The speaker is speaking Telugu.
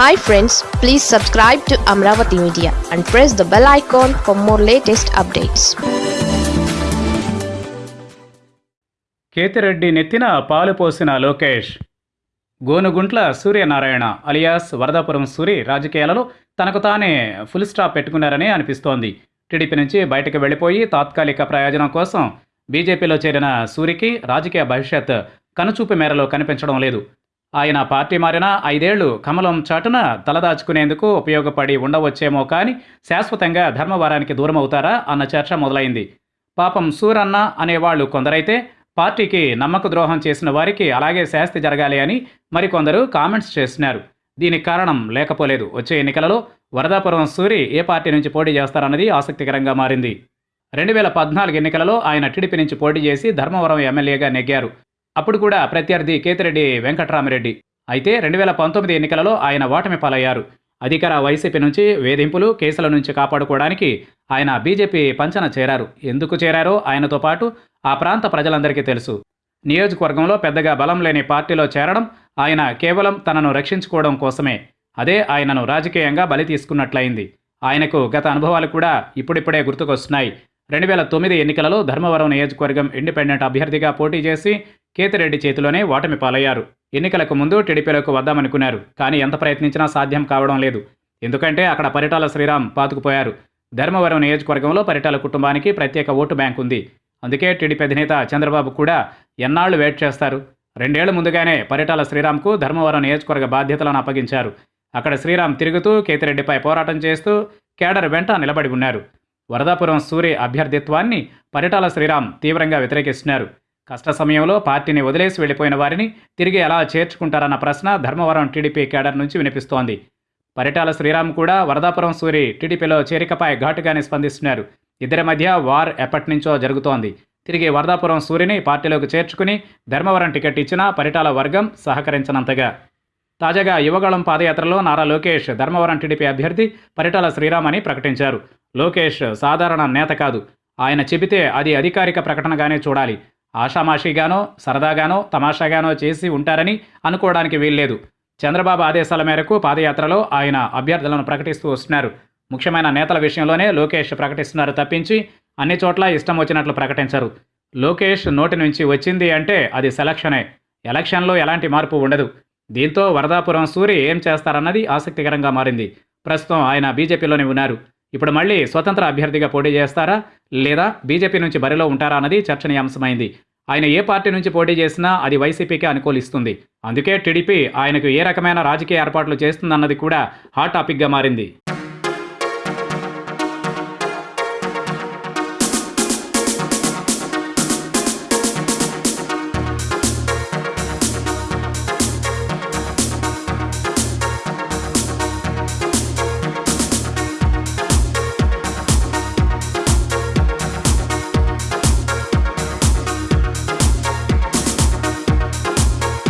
Hi friends please subscribe to Amaravati media and press the bell icon for more latest updates Kethireddy నెత్తిన పాలు పోసిన లోకేష్. గోనుగుంట్ల సూర్యనారాయణ అలియాస్ వరదాపురం సూరి రాజకీయాలలో తనకు తానే ఫుల్ స్టాప్ పెట్టుకున్నారని అనిపిస్తోంది. టీడీపీ నుంచి బయటకు వెళ్ళిపోయి తాత్కాలిక ప్రయోజనం కోసం బీజేపీలో చేరిన సూరికి రాజకీయ భవిష్యత్ కనుచూపు మేరలో కనిపించడం లేదు. ఆయన పార్టీ మారిన ఐదేళ్ళు కమలం చాటున తలదాచుకునేందుకు ఉపయోగపడి ఉండవచ్చేమో కానీ శాశ్వతంగా ధర్మవరానికి దూరం అవుతారా అన్న చర్చ మొదలైంది. పాపం సూరన్న అనేవాళ్ళు కొందరైతే పార్టీకి నమ్మక ద్రోహం చేసిన వారికి అలాగే శాస్తి జరగాలి అని మరికొందరు కామెంట్స్ చేస్తున్నారు దీనికి కారణం లేకపోలేదు. వచ్చే ఎన్నికలలో వరదాపురం సూరి ఏ పార్టీ నుంచి పోటీ చేస్తారన్నది ఆసక్తికరంగా మారింది. రెండు వేల పద్నాలుగు ఎన్నికలలో ఆయన టీడీపీ నుంచి పోటీ చేసి ధర్మవరం ఎమ్మెల్యేగా నెగ్గారు. అప్పుడు కూడా ప్రత్యర్థి కేతిరెడ్డి వెంకట్రామిరెడ్డి. అయితే రెండు వేల పంతొమ్మిది ఎన్నికలలో ఆయన ఓటమి పాలయ్యారు. అధికార వైసీపీ నుంచి వేధింపులు కేసుల నుంచి కాపాడుకోవడానికి ఆయన బీజేపీ పంచన చేరారు. ఎందుకు చేరారో ఆయనతో పాటు ఆ ప్రాంత ప్రజలందరికీ తెలుసు. నియోజకవర్గంలో పెద్దగా బలం లేని పార్టీలో చేరడం ఆయన కేవలం తనను రక్షించుకోవడం కోసమే. అదే ఆయనను రాజకీయంగా బలి తీసుకున్నట్లయింది. ఆయనకు గత అనుభవాలు కూడా ఇప్పుడిప్పుడే గుర్తుకొస్తున్నాయి. రెండు వేల తొమ్మిది ఎన్నికలలో ధర్మవరం నియోజకవర్గం ఇండిపెండెంట్ అభ్యర్థిగా పోటీ చేసి కేతిరెడ్డి చేతిలోనే ఓటమి పాలయ్యారు. ఎన్నికలకు ముందు టీడీపీలోకి వద్దామనుకున్నారు. కానీ ఎంత ప్రయత్నించినా సాధ్యం కావడం లేదు. ఎందుకంటే అక్కడ పరిటాల శ్రీరామ్ పాతుకుపోయారు. ధర్మవరం నియోజకవర్గంలో పరిటాల కుటుంబానికి ప్రత్యేక ఓటు బ్యాంక్ ఉంది. అందుకే టీడీపీ అధినేత చంద్రబాబు కూడా ఎన్నాళ్ళు వెయిట్ చేస్తారు? రెండేళ్ళ ముందుగానే పరిటాల శ్రీరామ్కు ధర్మవరం నియోజకవర్గ బాధ్యతలను అప్పగించారు. అక్కడ శ్రీరామ్ తిరుగుతూ కేతిరెడ్డిపై పోరాటం చేస్తూ కేడర్ వెంట నిలబడి ఉన్నారు. వరదాపురం సూరి అభ్యర్థిత్వాన్ని పరిటాల శ్రీరామ్ తీవ్రంగా వ్యతిరేకిస్తున్నారు. కష్ట సమయంలో పార్టీని వదిలేసి వెళ్ళిపోయిన వారిని తిరిగి ఎలా చేర్చుకుంటారన్న ప్రశ్న ధర్మవరం టీడీపీ కేడర్ నుంచి వినిపిస్తోంది. పరిటాల శ్రీరామ్ కూడా వరదాపురం సూరి టీడీపీలో చేరికపై ఘాటుగానే స్పందిస్తున్నారు. ఇద్దరి మధ్య వార్ ఎప్పటి నుంచో జరుగుతోంది. తిరిగి వరదాపురం సూరిని పార్టీలోకి చేర్చుకుని ధర్మవరం టికెట్ ఇచ్చినా పరిటాల వర్గం సహకరించనంతగా. తాజాగా యువగళం పాదయాత్రలో నారా లోకేష్ ధర్మవరం టీడీపీ అభ్యర్థి పరిటాల శ్రీరామ్ అని ప్రకటించారు. లోకేష్ సాధారణ నేత కాదు. ఆయన చెబితే అది అధికారిక ప్రకటనగానే చూడాలి. ఆషామాషిగానో సరదాగానో తమాషాగానో చేసి ఉంటారని అనుకోవడానికి వీల్లేదు. చంద్రబాబు ఆదేశాల మేరకు పాదయాత్రలో ఆయన అభ్యర్థులను ప్రకటిస్తూ వస్తున్నారు. ముఖ్యమైన నేతల విషయంలోనే లోకేష్ ప్రకటిస్తున్నారు తప్పించి అన్ని చోట్ల ఇష్టం వచ్చినట్లు ప్రకటించరు. లోకేష్ నోటి నుంచి వచ్చింది అంటే అది సెలక్షనే. ఎలక్షన్లో ఎలాంటి మార్పు ఉండదు. దీంతో వరదాపురం సూరి ఏం చేస్తారన్నది ఆసక్తికరంగా మారింది. ప్రస్తుతం ఆయన బీజేపీలోనే ఉన్నారు. ఇప్పుడు మళ్ళీ స్వతంత్ర అభ్యర్థిగా పోటీ చేస్తారా? లేదా బీజేపీ నుంచి బరిలో ఉంటారా అన్నది చర్చనీయాంశమైంది. ఆయన ఏ పార్టీ నుంచి పోటీ చేసినా అది వైసీపీకి అనుకూలిస్తుంది. అందుకే టీడీపీ ఆయనకు ఏ రకమైన రాజకీయ ఏర్పాట్లు చేస్తుందన్నది కూడా హాట్ టాపిక్గా మారింది.